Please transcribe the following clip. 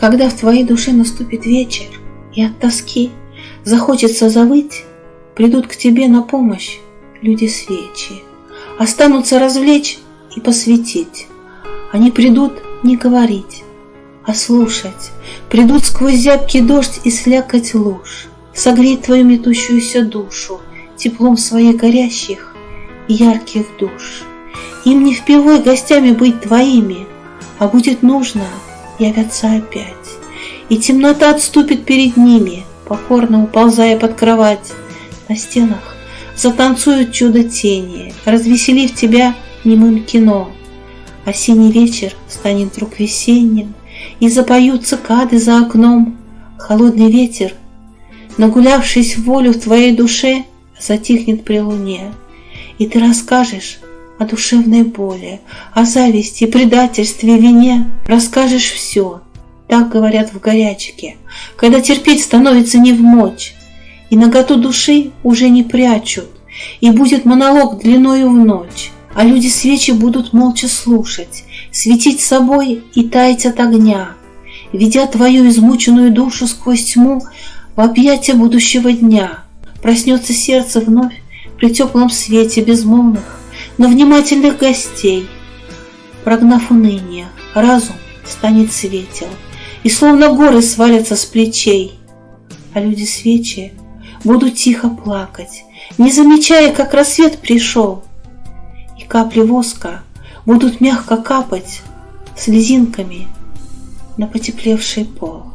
Когда в твоей душе наступит вечер, и от тоски захочется завыть, Придут к тебе на помощь люди свечи, Останутся развлечь и посвятить. Они придут не говорить, а слушать, Придут сквозь зябкий дождь и слякоть луж, Согреть твою метущуюся душу Теплом своих горящих и ярких душ. Им не впервой гостями быть твоими, А будет нужно явятся опять. И темнота отступит перед ними, Покорно уползая под кровать. На стенах затанцуют чудо тени, Развеселив тебя немым кино. Осенний вечер станет вдруг весенним, И запоют цикады за окном. Холодный ветер, нагулявшись волю в твоей душе, Затихнет при луне, и ты расскажешь о душевной боли, о зависти, предательстве, вине. Расскажешь все, так говорят в горячке, когда терпеть становится не в мочь, и наготу души уже не прячут, и будет монолог длиною в ночь, а люди свечи будут молча слушать, светить собой и таять от огня, ведя твою измученную душу сквозь тьму в объятия будущего дня. Проснется сердце вновь при теплом свете безмолвных, но внимательных гостей. Прогнав уныние, разум станет светел, И словно горы свалятся с плечей. А люди свечи будут тихо плакать, Не замечая, как рассвет пришел. И капли воска будут мягко капать Слезинками на потеплевший пол.